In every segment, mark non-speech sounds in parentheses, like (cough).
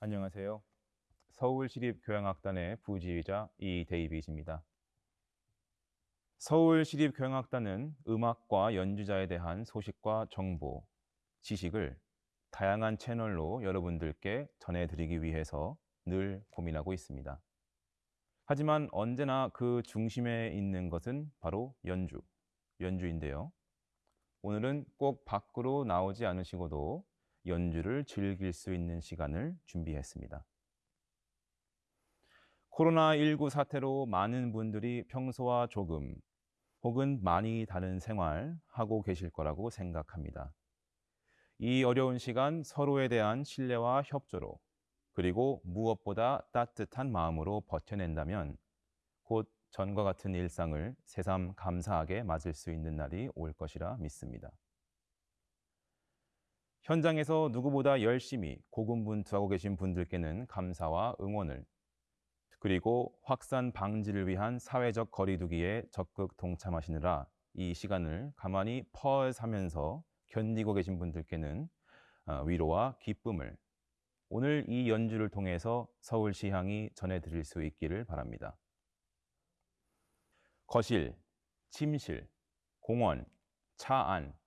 안녕하세요. 서울시립교향악단의 부지휘자 이데이빗입니다. 서울시립교향악단은 음악과 연주자에 대한 소식과 정보, 지식을 다양한 채널로 여러분들께 전해드리기 위해서 늘 고민하고 있습니다. 하지만 언제나 그 중심에 있는 것은 바로 연주, 연주인데요. 오늘은 꼭 밖으로 나오지 않으시고도 연주를 즐길 수 있는 시간을 준비했습니다. 코로나19 사태로 많은 분들이 평소와 조금 혹은 많이 다른 생활 하고 계실 거라고 생각합니다. 이 어려운 시간 서로에 대한 신뢰와 협조로 그리고 무엇보다 따뜻한 마음으로 버텨낸다면 곧 전과 같은 일상을 새삼 감사하게 맞을 수 있는 날이 올 것이라 믿습니다. 현장에서 누구보다 열심히 고군분투하고 계신 분들께는 감사와 응원을 그리고 확산 방지를 위한 사회적 거리두기에 적극 동참하시느라 이 시간을 가만히 퍼하면서 견디고 계신 분들께는 어, 위로와 기쁨을 오늘 이 연주를 통해서 서울시 향이 전해드릴 수 있기를 바랍니다. 거실, 침실, 공원, 차 안,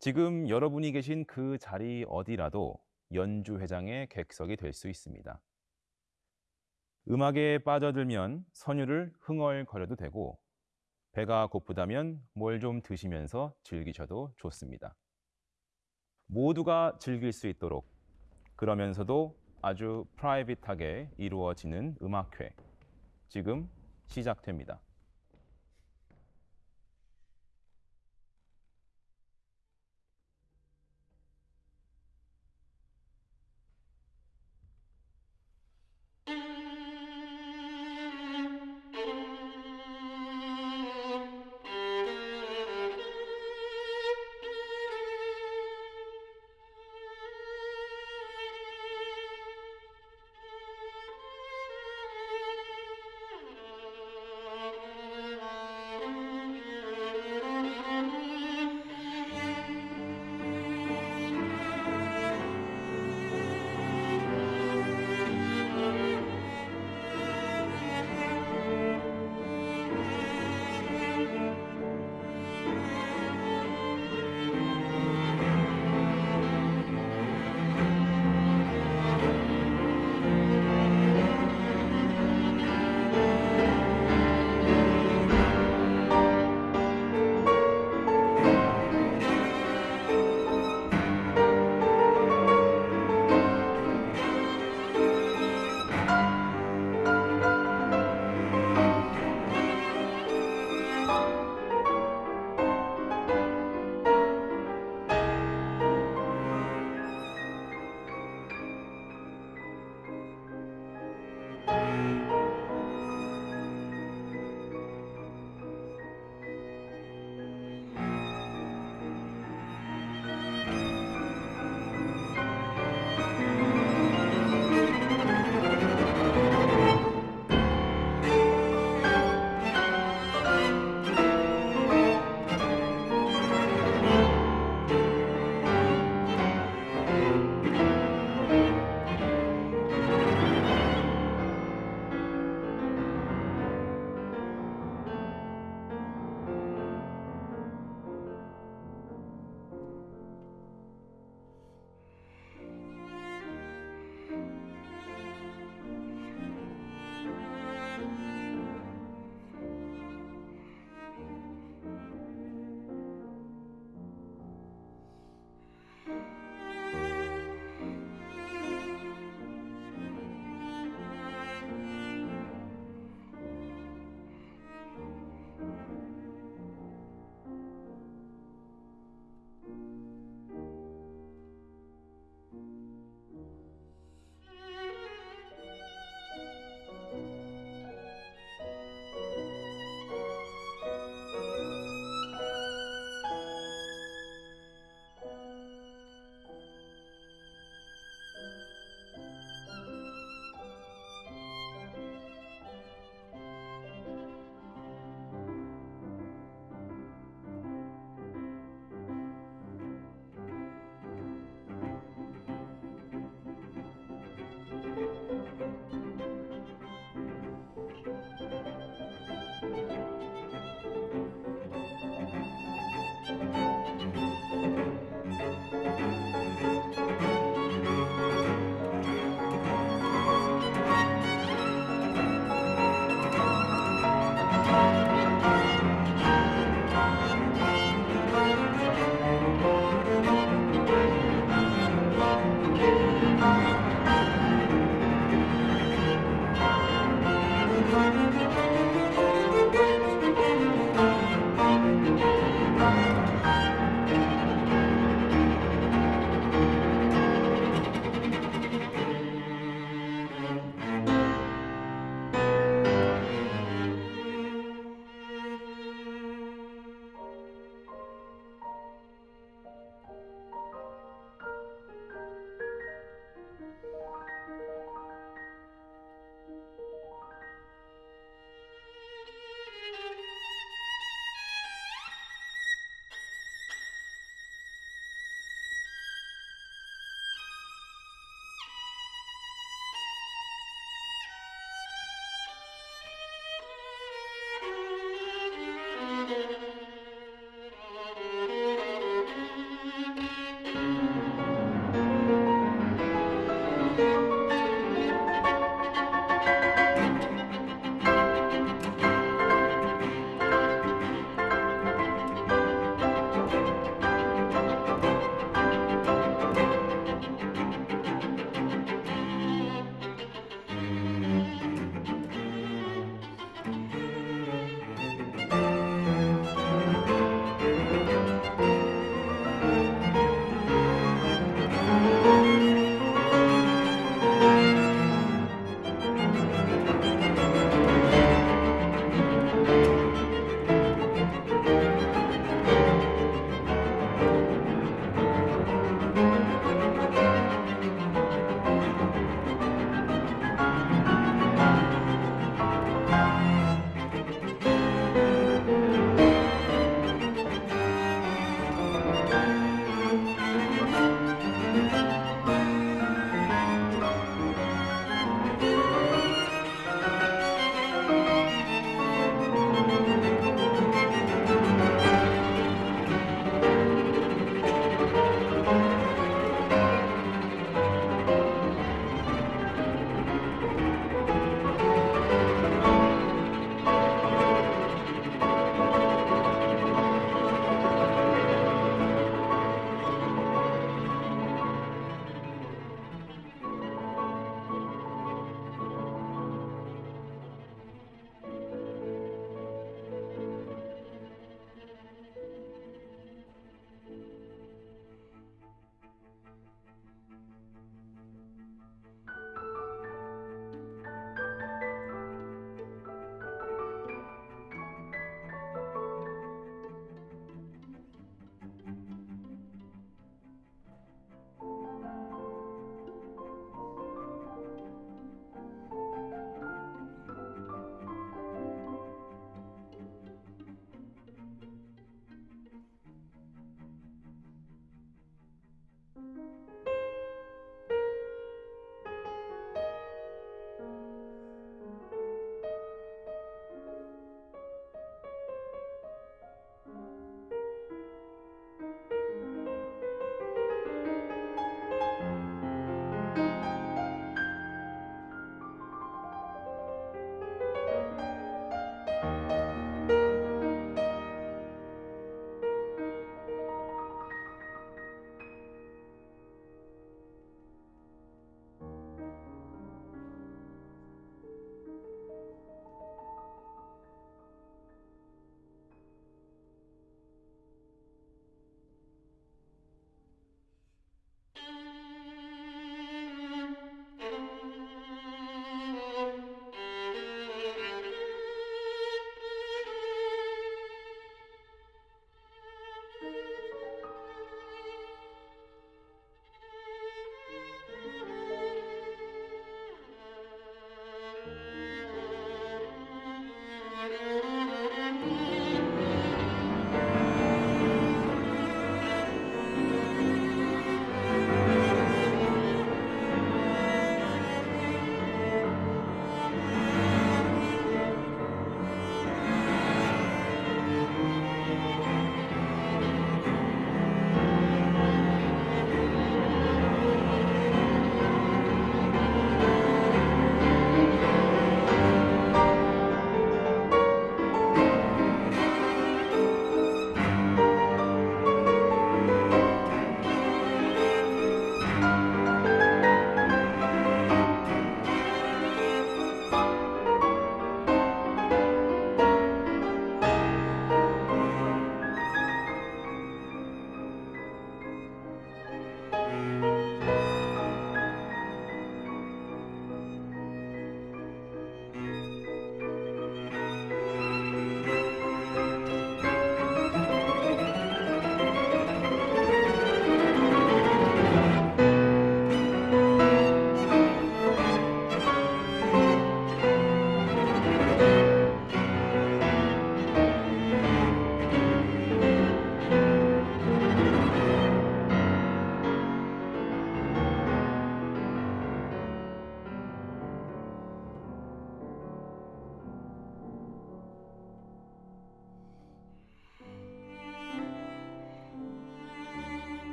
지금 여러분이 계신 그 자리 어디라도 연주회장의 객석이 될 수 있습니다. 음악에 빠져들면 선율을 흥얼거려도 되고 배가 고프다면 뭘 좀 드시면서 즐기셔도 좋습니다. 모두가 즐길 수 있도록 그러면서도 아주 프라이빗하게 이루어지는 음악회 지금 시작됩니다.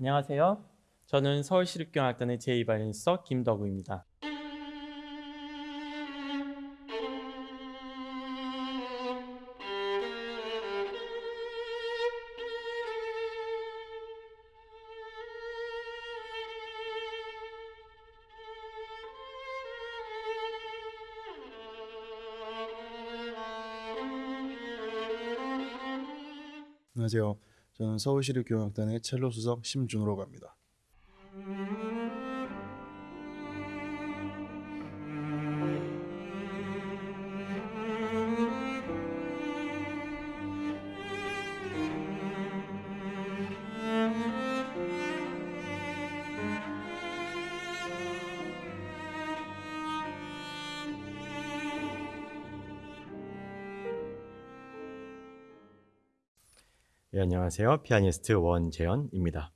안녕하세요. 저는 서울시립교향악단의 제2바이올리니스트 김덕우입니다. 안녕하세요. 저는 서울시립 교향악단의 첼로 수석 심준호라고 합니다. 안녕하세요. 피아니스트 원재현입니다.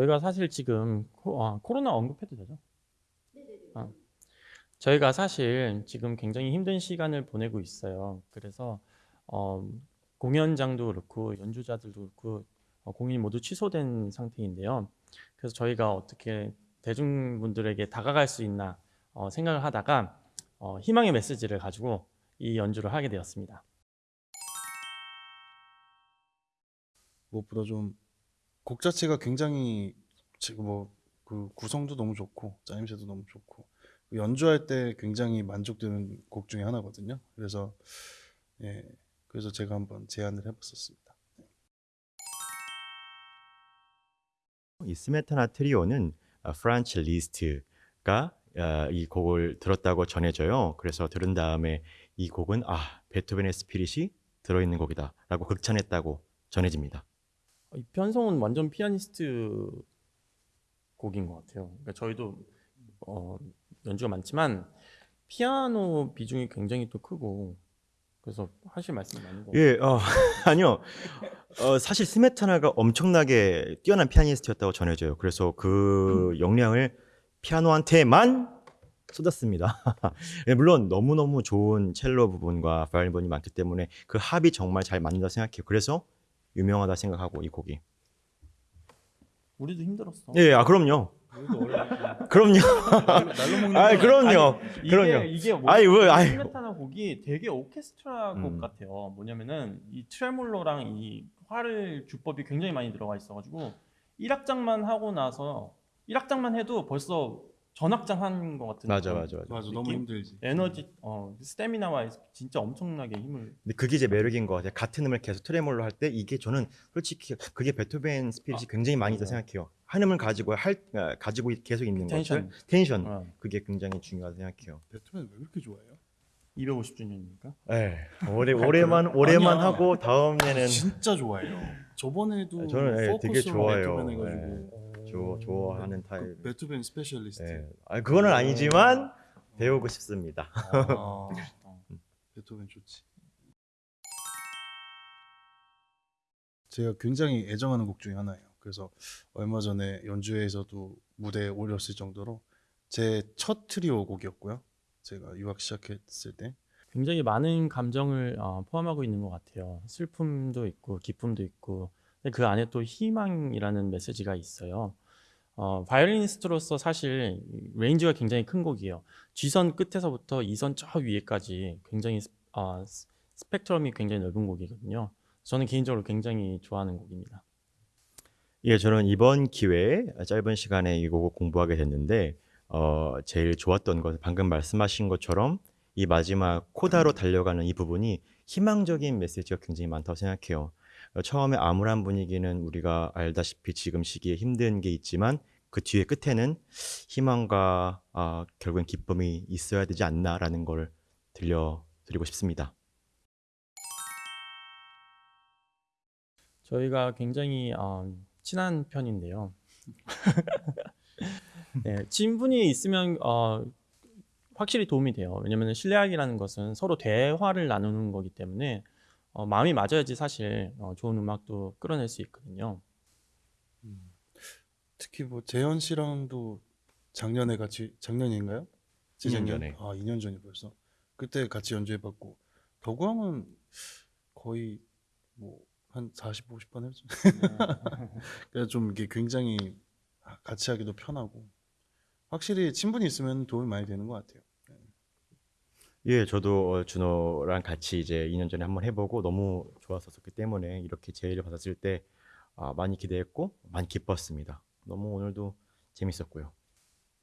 저희가 사실 지금 코, 아, 코로나 언급해도 되죠? 아, 저희가 사실 지금 굉장히 힘든 시간을 보내고 있어요. 그래서 어, 공연장도 그렇고 연주자들도 그렇고 어, 공연이 모두 취소된 상태인데요. 그래서 저희가 어떻게 대중분들에게 다가갈 수 있나 어, 생각을 하다가 어, 희망의 메시지를 가지고 이 연주를 하게 되었습니다. 무엇보다 좀 곡 자체가 굉장히 뭐그 구성도 너무 좋고 짜임새도 너무 좋고 연주할 때 굉장히 만족되는 곡 중에 하나거든요. 그래서 예 그래서 제가 한번 제안을 해봤었습니다. 이 스메타나 트리오는 어, 프란츠 리스트가 어, 이 곡을 들었다고 전해져요. 그래서 들은 다음에 이 곡은 아 베토벤의 spirit이 들어있는 곡이다라고 극찬했다고 전해집니다. 어, 이 편성은 완전 피아니스트 곡인 것 같아요. 그러니까 저희도 어, 연주가 많지만 피아노 비중이 굉장히 또 크고 그래서 하실 말씀이 많은 것 같아요. 예, 어, (laughs) 아니요. 어, 사실 스메타나가 엄청나게 뛰어난 피아니스트였다고 전해져요. 그래서 그 역량을 피아노한테만 쏟았습니다. (laughs) 예, 물론 너무너무 좋은 첼로 부분과 바이올린 부분이 많기 때문에 그 합이 정말 잘 맞는다 생각해요. 그래서 유명하다 생각하고 이 곡이. 우리도 힘들었어. 예, 아 그럼요. 그럼요. 아, 건 그럼요. 아니, 그럼요. 이게 아이, 왜, 아이. 스메타나 곡이 되게 오케스트라 곡 음. 같아요. 뭐냐면은 이 트레몰로랑 이 활을 주법이 굉장히 많이 들어가 있어 가지고 1악장만 하고 나서 1악장만 해도 벌써 전악장 한것 같은 맞아, 맞아, 맞아. 맞아 너무 느낌? 힘들지. 에너지, 어, 스태미나와 진짜 엄청나게 힘을 근데 그게 이제 매력인 것 같아요. 같은 음을 계속 트레몰로 할 때 이게 저는 솔직히 그게 베토벤 spirit이 굉장히 많이 있다 어. 생각해요. 한 음을 가지고 할 아, 가지고 계속 있는 텐션. 것들 텐션 어, 그게 굉장히 중요하다 생각해요. 베토벤 왜 그렇게 좋아해요? 250주년이니까. 네. (laughs) 올해 올해만 올해만 아니야. 하고 다음에는 진짜 좋아해요. 저번에도 저는, 예, 되게 포커스로 좋아해요. 베토벤 해가지고 좋아 좋아하는 타입. 그 베토벤 specialist. 네. 아 그거는 아니지만 배우고 싶습니다. 아, 멋있다. (laughs) 베토벤 좋지. 제가 굉장히 애정하는 곡 중에 하나예요. 그래서 얼마 전에 연주회에서도 무대에 올렸을 정도로 제 첫 트리오 곡이었고요. 제가 유학 시작했을 때 굉장히 많은 감정을 어, 포함하고 있는 것 같아요. 슬픔도 있고 기쁨도 있고 그 안에 또 희망이라는 메시지가 있어요. 어, 바이올리니스트로서 사실 range가 굉장히 큰 곡이에요. G선 끝에서부터 E선 저 위에까지 굉장히 스- 어, 스- 스펙트럼이 굉장히 넓은 곡이거든요. 저는 개인적으로 굉장히 좋아하는 곡입니다. 예, 저는 이번 기회에 짧은 시간에 이 곡을 공부하게 됐는데 어, 제일 좋았던 것은 방금 말씀하신 것처럼 이 마지막 코다로 달려가는 이 부분이 희망적인 메시지가 굉장히 많다고 생각해요. 어, 처음에 암울한 분위기는 우리가 알다시피 지금 시기에 힘든 게 있지만 그 뒤에 끝에는 희망과 아, 결국엔 기쁨이 있어야 되지 않나라는 걸 들려드리고 싶습니다. 저희가 굉장히 어, 친한 편인데요. (laughs) 네, 친분이 있으면 어, 확실히 도움이 돼요. 왜냐하면 신뢰학이라는 것은 서로 대화를 나누는 거기 때문에 어, 마음이 맞아야지 사실 어, 좋은 음악도 끌어낼 수 있거든요. 특히 뭐 재현 씨랑도 작년에 같이 작년인가요? 2년 전에. 아 2년 전이 벌써 그때 같이 연주해봤고 덕우형은 거의 뭐 한 40, 50번 했죠. 그래서 좀 이게 굉장히 같이 하기도 편하고 확실히 친분이 있으면 도움이 많이 되는 것 같아요. 예, 저도 어, 준호랑 같이 이제 2년 전에 한번 해보고 너무 좋았었기 때문에 이렇게 제의를 받았을 때 아, 많이 기대했고 많이 기뻤습니다. 너무 오늘도 재밌었고요.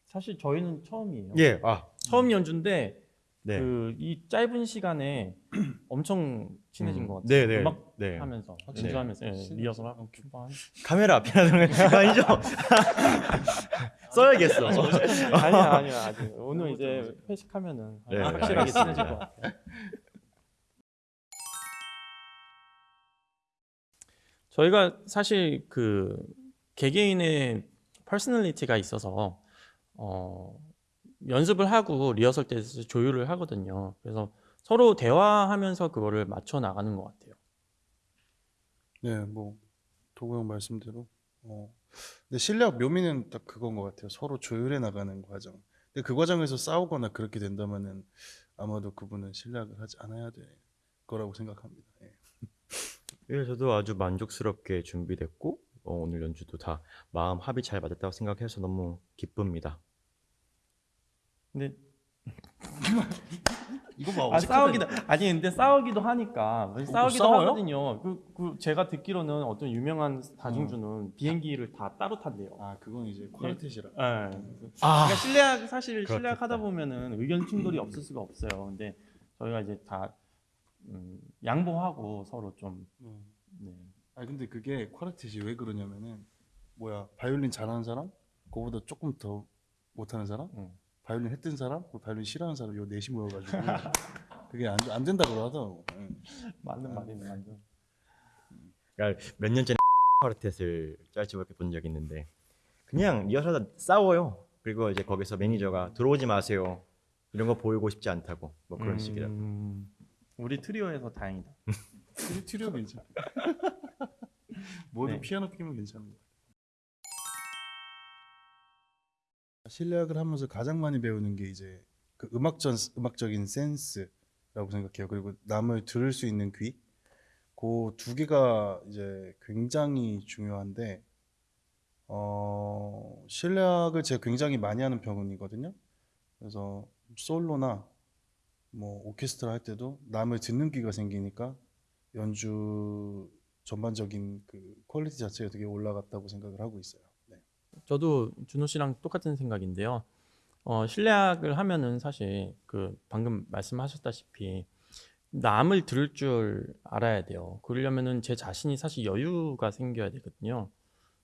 사실 저희는 처음이에요. 예, 아, 처음 연주인데 네. 그 이 짧은 시간에 (clears throat) 엄청 친해진 음, 것 같아요. 네, 네, 음악 네. 하면서 네. 연주하면서 예, 리허설 하고 한 카메라 앞에 하는 거 아니죠? (laughs) (laughs) 써야겠어. 아니야 아니야 아직 오늘 이제 회식하면은 네, 확실하게 알겠습니다. 친해질 것 같아요. 저희가 사실 그 개개인의 personality가 있어서 어, 연습을 하고 리허설 때 조율을 하거든요. 그래서 서로 대화하면서 그거를 맞춰 나가는 것 같아요. 네, 뭐 도구 형 말씀대로 어. 근데 실력 묘미는 딱 그건 것 같아요. 서로 조율해 나가는 과정. 근데 그 과정에서 싸우거나 그렇게 된다면은 아마도 그분은 실력을 하지 않아야 될 거라고 생각합니다. 예. (laughs) 예, 저도 아주 만족스럽게 준비됐고 어, 오늘 연주도 다 마음 합이 잘 맞았다고 생각해서 너무 기쁩니다. 근데 (laughs) 이거 봐. 아, 싸우기도 아니 근데 싸우기도 하니까 싸우기도 싸워요? 하거든요. 그, 그 제가 듣기로는 어떤 유명한 다중주는 비행기를 다 따로 탄대요. 아 그건 이제 쿼르텟이라. 예. 아 그러니까 실내학 사실. 실내학 하다 보면은 의견 충돌이 없을 수가 없어요. 근데 저희가 이제 다 음, 양보하고 서로 좀 음. 네. 아 근데 그게 쿼르텟이 왜 그러냐면은 뭐야 바이올린 잘하는 사람, 그거보다 조금 더 못하는 사람, 응. 바이올린 했던 사람, 그리고 바이올린 싫어하는 사람 요 넷이 모여가지고 (laughs) 그게 안, 안 된다고 하더라고. 예. 맞는 말이네 완전. 그러니까 몇 년 전에 (laughs) 쿼르텟을 짤집을 본 적이 있는데 그냥 리허설하다 싸워요. 그리고 이제 거기서 매니저가 들어오지 마세요. 이런 거 보이고 싶지 않다고 뭐 그런 식이라. 음, 우리 트리오에서 다행이다. (laughs) 트리, 트리오 괜찮아. 모두 네. 피아노 끼면 괜찮은 거. 실내악을 하면서 가장 많이 배우는 게 이제 그 음악전 음악적인 센스라고 생각해요. 그리고 남을 들을 수 있는 귀. 그 두 개가 이제 굉장히 중요한데 어 실내악을 제가 굉장히 많이 하는 편이거든요. 그래서 솔로나 뭐 오케스트라 할 때도 남을 듣는 귀가 생기니까 연주 전반적인 그 quality 자체가 되게 올라갔다고 생각을 하고 있어요. 네. 저도 준호 씨랑 똑같은 생각인데요. 어, 실내악을 하면은 사실 그 방금 말씀하셨다시피 남을 들을 줄 알아야 돼요. 그러려면은 제 자신이 사실 여유가 생겨야 되거든요.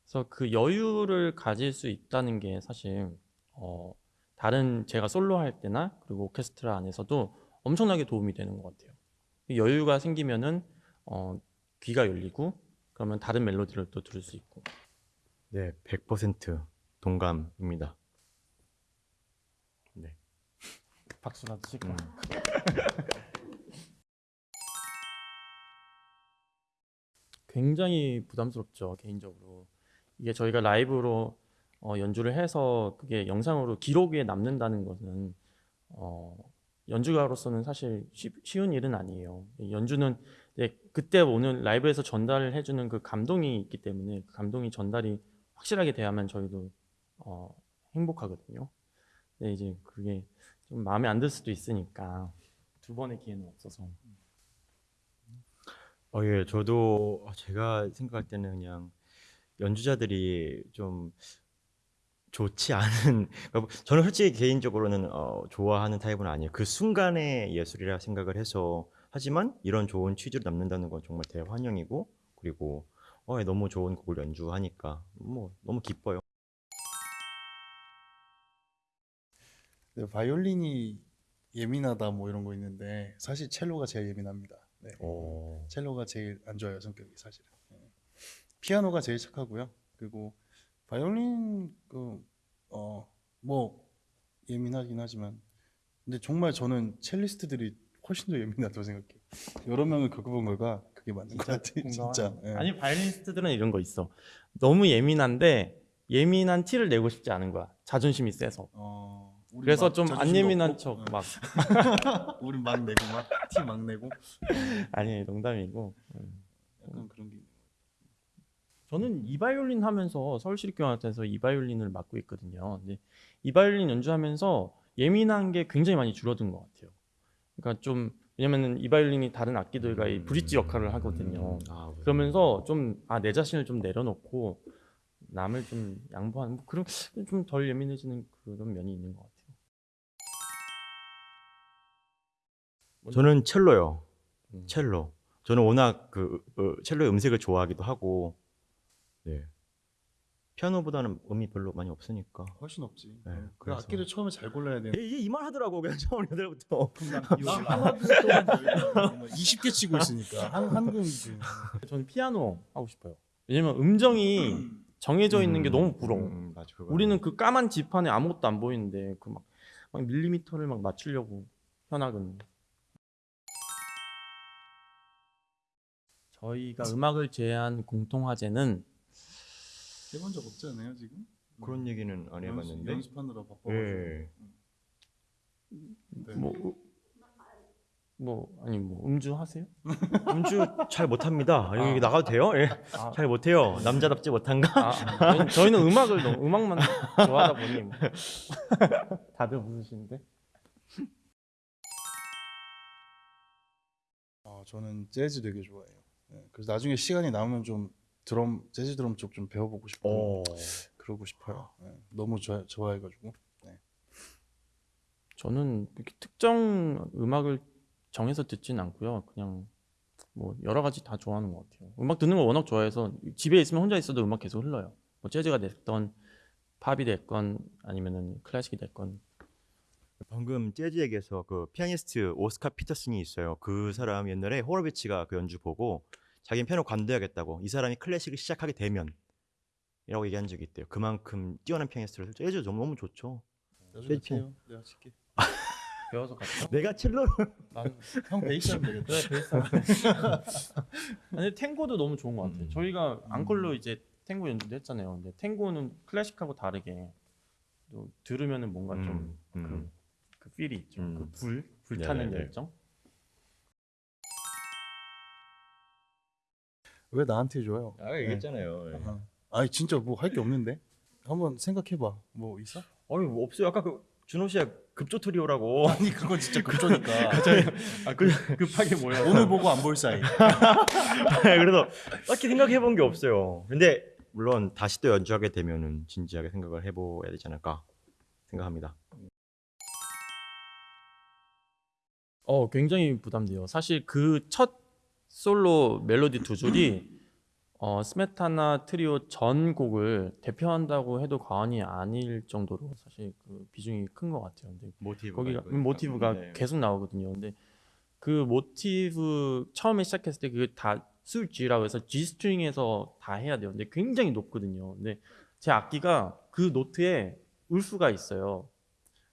그래서 그 여유를 가질 수 있다는 게 사실 어, 다른 제가 솔로 할 때나 그리고 오케스트라 안에서도 엄청나게 도움이 되는 것 같아요. 여유가 생기면은 어, 귀가 열리고 그러면 다른 멜로디를 또 들을 수 있고 네, 100% 동감입니다. 네. 박수라도 칠까? 음. (laughs) 굉장히 부담스럽죠 개인적으로 이게 저희가 라이브로 어, 연주를 해서 그게 영상으로 기록에 남는다는 것은 어, 연주가로서는 사실 쉬, 쉬운 일은 아니에요 연주는 그때 오는 라이브에서 전달을 해주는 그 감동이 있기 때문에 그 감동이 전달이 확실하게 돼야만 저희도 어, 행복하거든요. 근데 이제 그게 좀 마음에 안 들 수도 있으니까 두 번의 기회는 없어서. 어, 예, 저도 제가 생각할 때는 그냥 연주자들이 좀 좋지 않은, (laughs) 그러니까 저는 솔직히 개인적으로는 어, 좋아하는 타입은 아니에요. 그 순간의 예술이라 생각을 해서 하지만 이런 좋은 취지로 남는다는 건 정말 대환영이고 그리고 어, 예, 너무 좋은 곡을 연주하니까 뭐 너무 기뻐요. 네, 바이올린이 예민하다 뭐 이런 거 있는데 사실 첼로가 제일 예민합니다. 네. 오. 첼로가 제일 안 좋아요 성격이 사실은. 네. 피아노가 제일 착하고요. 그리고 바이올린 그어뭐 예민하긴 하지만 근데 정말 저는 첼리스트들이 훨씬 더 예민하다고 생각해요. 여러 명을 겪어본 거가 그게 맞는 것 같아요. 진짜. 예. 아니 바이올리니스트들은 이런 거 있어. 너무 예민한데 예민한 티를 내고 싶지 않은 거야. 자존심이 세서. 어, 그래서 막좀안 예민한 없고, 척 어. 막 (laughs) 우리 막 내고 막 티 막 내고 아니 농담이고. 약간 그런 게 저는 이바이올린 하면서 서울시립교향악단에서 이바이올린을 맡고 있거든요. 근데 이바이올린 연주하면서 예민한 게 굉장히 많이 줄어든 것 같아요. 그러니까 좀 왜냐면은 이 바이올린이 다른 악기들과 이 브릿지 역할을 하거든요. 아, 그러면서 좀 아 내 자신을 좀 내려놓고 남을 좀 양보하는 뭐 그런 좀 덜 예민해지는 그런 면이 있는 것 같아요. 저는 첼로요. 음. 첼로. 저는 워낙 그 어, 첼로의 음색을 좋아하기도 하고, 네. 피아노보다는 음이 별로 많이 없으니까. 훨씬 없지. 네, 어, 그 그래서- 악기를 처음에 잘 골라야 돼. 이말 하더라고 그냥 처음 여들부터. 나 하나 둘 동안 20개 치고 있으니까 한 한금. (laughs) 저는 피아노 하고 싶어요. 왜냐면 음정이 정해져 있는 게 너무 부러워. 음, 맞아, 그거. 우리는 그 까만 지판에 아무것도 안 보이는데 그 막 막 밀리미터를 막 맞추려고 현악은 저희가 음악을 제한 공통 화제는 해본 적 없지 않아요 지금? 그런 얘기는 안 연습- 해봤는데. 연습 하느라 바빠가지고. 예. 네. 뭐, 뭐 아니 뭐 음주 하세요? (laughs) 음주 잘 못합니다. 아. 여기 나가도 돼요? 예. 아, 잘 못해요. 남자답지 못한가? 아, 저희는, 저희는 음악을 너무 음악만 좋아하다 보니 뭐. (laughs) 다들 웃으시는데 아, 저는 재즈 되게 좋아해요. 네, 그래서 나중에 시간이 남으면 좀 드럼 재즈 드럼 쪽 좀 배워보고 싶고 어. 그러고 싶어요. 네, 너무 좋아, 좋아해가지고. 저는 이렇게 특정 음악을 정해서 듣진 않고요. 그냥 뭐 여러 가지 다 좋아하는 것 같아요. 음악 듣는 거 워낙 좋아해서 집에 있으면 혼자 있어도 음악 계속 흘러요. 뭐 재즈가 됐건 팝이 됐건 아니면은 클래식이 됐건 방금 재즈 얘기해서 그 피아니스트 오스카 피터슨이 있어요. 그 사람 옛날에 호로비츠가 그 연주 보고 자기는 피아노 관둬야겠다고 이 사람이 클래식을 시작하게 되면 이라고 얘기한 적이 있대요. 그만큼 뛰어난 피아니스트라서 재즈 너무 좋죠. 나중에 재즈. 해요. 내가 칠게. (laughs) 배워서 갔죠. 내가 나는 형 베이스 하면 (laughs) 되겠다. 베이스. (laughs) 아니 탱고도 너무 좋은 것 같아요. 음. 저희가 앙콜로 이제 탱고 연주도 했잖아요. 근데 탱고는 클래식하고 다르게 또 들으면은 뭔가 좀 음, 음. 그, 그 필이 있죠. 음. 그 불, 불타는 네네네. 열정. 왜 나한테 줘요? 아 얘기했잖아요. 아, 아니 진짜 뭐 할 게 없는데. 한번 생각해봐. 뭐 있어? 어이 뭐 없어요. 아까 그 준호 씨가 급조 트리오라고. (laughs) 아니 그건 진짜 급조니까. (laughs) 아, 그, 급하게 뭐야? 오늘 보고 안 볼 사이. (laughs) 그래서 딱히 생각해 본 게 없어요. 근데 물론 다시 또 연주하게 되면은 진지하게 생각을 해봐야 되지 않을까 생각합니다. 어, 굉장히 부담돼요. 사실 그 첫 솔로 멜로디 두 줄이 어, 스메타나 트리오 전 곡을 대표한다고 해도 과언이 아닐 정도로 사실 그 비중이 큰 것 같아요. 근데 모티브 거기가 음, 모티브가 네. 계속 나오거든요. 근데 그 모티브 처음에 시작했을 때 그게 다 sul G라고 해서 G 스트링에서 다 해야 돼요. 근데 굉장히 높거든요. 근데 제 악기가 그 note에 wolf가 있어요.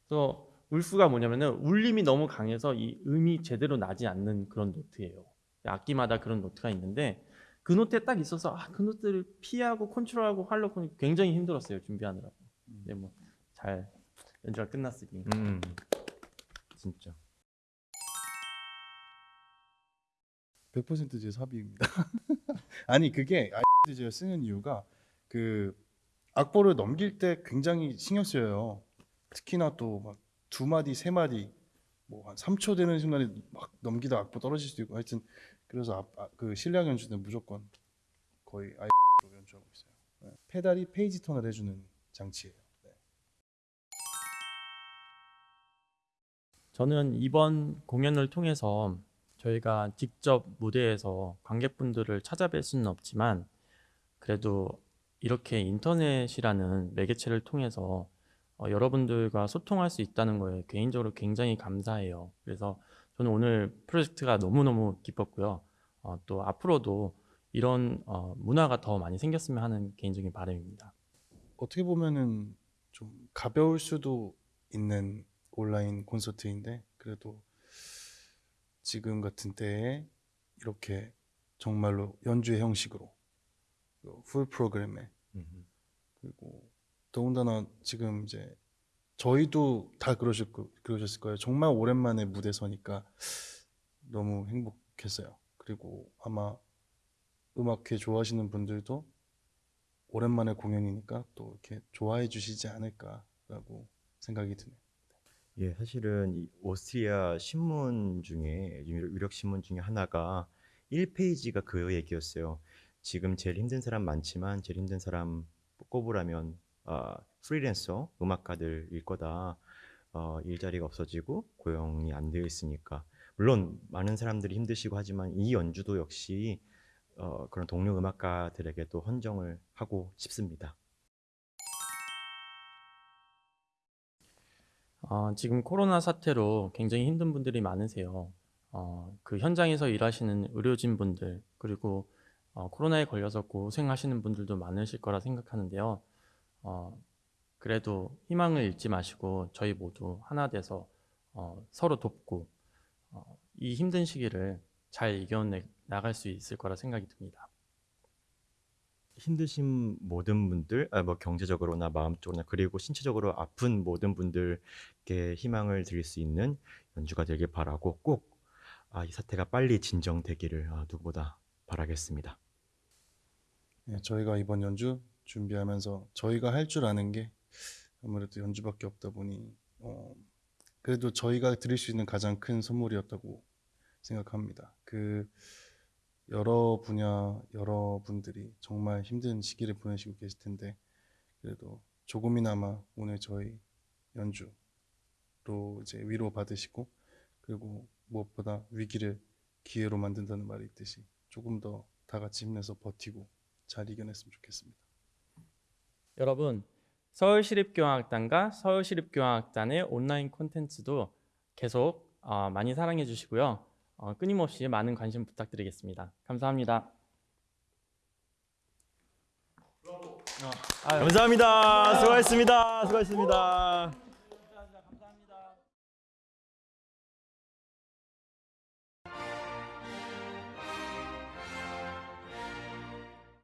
그래서 wolf가 뭐냐면은 울림이 너무 강해서 이 음이 제대로 나지 않는 그런 note예요. 악기마다 그런 note가 있는데 그 note에 딱 있어서 아, 그 note를 피하고 컨트롤하고 하려고 하니 굉장히 힘들었어요 준비하느라고. 근데 뭐 잘 연주가 끝났으니. 음 진짜 100%제 삽입니다. (laughs) 아니 그게 아이디즈를 쓰는 이유가 그 악보를 넘길 때 굉장히 신경 쓰여요. 특히나 또 막 두 마디 세 마디 뭐 한 3초 되는 순간에 막 넘기다 악보 떨어질 수도 있고 하여튼 그래서 앞- 아, 그 실력 연주는 무조건 거의 아이디로 연주하고 있어요. 네. 페달이 페이지 턴을 해주는 장치예요. 네. 저는 이번 공연을 통해서 저희가 직접 무대에서 관객분들을 찾아뵐 수는 없지만 그래도 이렇게 인터넷이라는 매개체를 통해서 어, 여러분들과 소통할 수 있다는 거에 개인적으로 굉장히 감사해요. 그래서 저는 오늘 프로젝트가 너무너무 기뻤고요. 어, 또 앞으로도 이런 어, 문화가 더 많이 생겼으면 하는 개인적인 바람입니다. 어떻게 보면은 좀 가벼울 수도 있는 온라인 콘서트인데 그래도 지금 같은 때에 이렇게 정말로 연주회 형식으로 그풀 프로그램에 음. 그리고 더군다나 지금 이제 저희도 다 그러실 거, 그러셨을 거예요. 정말 오랜만에 무대 서니까 너무 행복했어요. 그리고 아마 음악회 좋아하시는 분들도 오랜만에 공연이니까 또 이렇게 좋아해 주시지 않을까라고 생각이 드네요. 예, 사실은 이 오스트리아 신문 중에 유력 신문 중에 하나가 1페이지가 그 얘기였어요. 지금 제일 힘든 사람 많지만 제일 힘든 사람 꼽으라면 아, 프리랜서 음악가들일 거다. 어, 일자리가 없어지고 고용이 안 되어 있으니까 물론 많은 사람들이 힘드시고 하지만 이 연주도 역시 어, 그런 동료 음악가들에게도 헌정을 하고 싶습니다. 어, 지금 코로나 사태로 굉장히 힘든 분들이 많으세요. 어, 그 현장에서 일하시는 의료진 분들 그리고 어, 코로나에 걸려서 고생하시는 분들도 많으실 거라 생각하는데요. 어, 그래도 희망을 잃지 마시고 저희 모두 하나 돼서 어, 서로 돕고 어, 이 힘든 시기를 잘 이겨내 나갈 수 있을 거라 생각이 듭니다. 힘드신 모든 분들, 아, 뭐 경제적으로나 마음적으로나 그리고 신체적으로 아픈 모든 분들께 희망을 드릴 수 있는 연주가 되길 바라고 꼭 아, 이 사태가 빨리 진정되기를 아, 누구보다 바라겠습니다. 예, 저희가 이번 연주 준비하면서 저희가 할 줄 아는 게 아무래도 연주밖에 없다 보니 어, 그래도 저희가 드릴 수 있는 가장 큰 선물이었다고 생각합니다. 그 여러 분야 여러 분들이 정말 힘든 시기를 보내시고 계실 텐데 그래도 조금이나마 오늘 저희 연주로 이제 위로 받으시고 그리고 무엇보다 위기를 기회로 만든다는 말이 있듯이 조금 더 다 같이 힘내서 버티고 잘 이겨냈으면 좋겠습니다. 여러분 서울시립교향악단과 서울시립교향악단의 온라인 콘텐츠도 계속 어, 많이 사랑해 주시고요. 어, 끊임없이 많은 관심 부탁드리겠습니다. 감사합니다. 감사합니다. 수고하셨습니다. 수고하셨습니다.